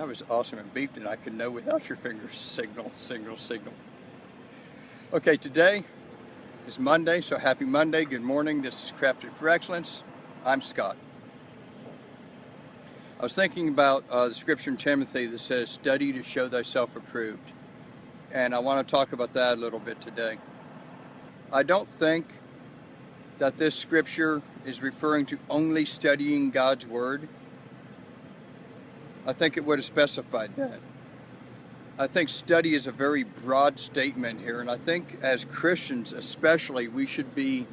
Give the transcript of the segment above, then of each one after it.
That was awesome and beeped and I could know without your fingers. Signal, signal, signal. Okay, today is Monday, so happy Monday. Good morning. This is Crafted for Excellence. I'm Scott. I was thinking about uh, the scripture in Timothy that says, study to show thyself approved. And I want to talk about that a little bit today. I don't think that this scripture is referring to only studying God's Word. I think it would have specified that. I think study is a very broad statement here, and I think as Christians especially, we should be,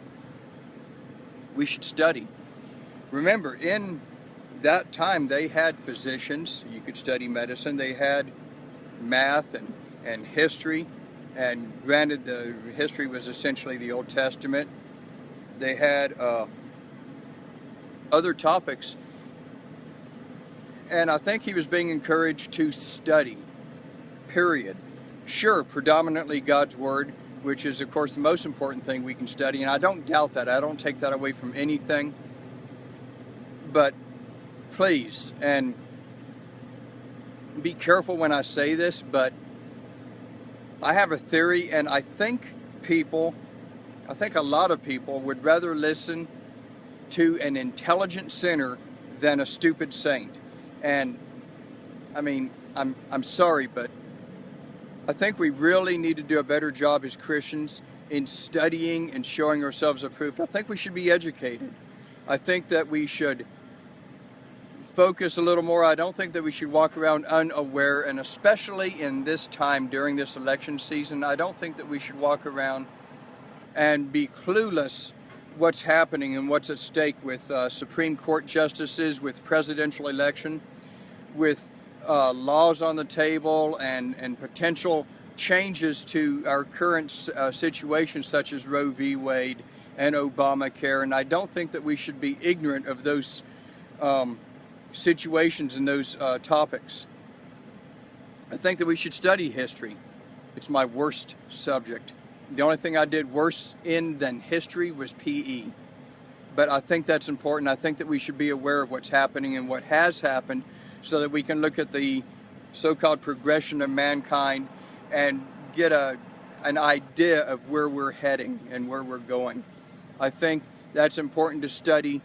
we should study. Remember, in that time they had physicians, you could study medicine, they had math and, and history, and granted the history was essentially the Old Testament, they had uh, other topics. And I think he was being encouraged to study, period. Sure, predominantly God's Word, which is, of course, the most important thing we can study. And I don't doubt that. I don't take that away from anything. But please, and be careful when I say this, but I have a theory, and I think people I think a lot of people would rather listen to an intelligent sinner than a stupid saint. And I mean, I'm, I'm sorry, but I think we really need to do a better job as Christians in studying and showing ourselves approved. I think we should be educated. I think that we should focus a little more. I don't think that we should walk around unaware, and especially in this time during this election season, I don't think that we should walk around and be clueless what's happening and what's at stake with uh, Supreme Court justices, with presidential election, with uh, laws on the table and, and potential changes to our current uh, situation such as Roe v. Wade and Obamacare. And I don't think that we should be ignorant of those um, situations and those uh, topics. I think that we should study history. It's my worst subject. The only thing I did worse in than history was PE. But I think that's important. I think that we should be aware of what's happening and what has happened so that we can look at the so-called progression of mankind and get a, an idea of where we're heading and where we're going. I think that's important to study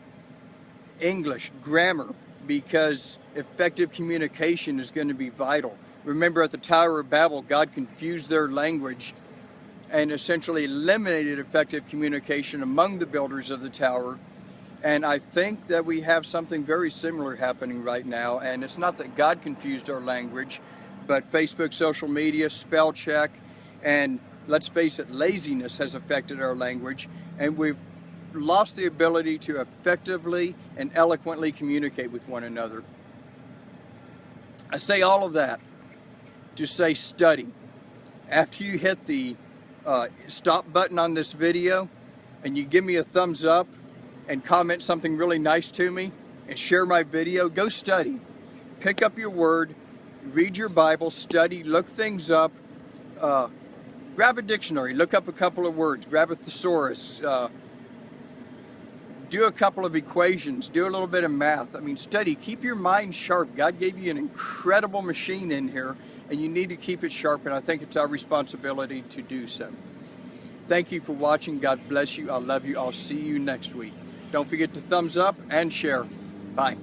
English, grammar, because effective communication is going to be vital. Remember at the Tower of Babel, God confused their language and essentially eliminated effective communication among the builders of the tower. And I think that we have something very similar happening right now. And it's not that God confused our language, but Facebook, social media, spell check, and let's face it, laziness has affected our language. And we've lost the ability to effectively and eloquently communicate with one another. I say all of that to say study. After you hit the uh, stop button on this video and you give me a thumbs up and comment something really nice to me and share my video, go study. Pick up your word, read your Bible, study, look things up. Uh, grab a dictionary, look up a couple of words, grab a thesaurus, uh, do a couple of equations, do a little bit of math. I mean, study, keep your mind sharp. God gave you an incredible machine in here and you need to keep it sharp, and I think it's our responsibility to do so. Thank you for watching. God bless you. I love you. I'll see you next week. Don't forget to thumbs up and share. Bye.